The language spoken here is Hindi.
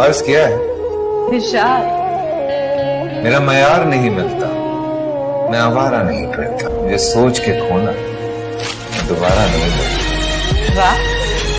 अर्ज़ किया है। इरशाद मेरा मयार नहीं मिलता। मैं आवारा नहीं करता। मुझे सोच के खोना। दोबारा नहीं मिलता। वाह।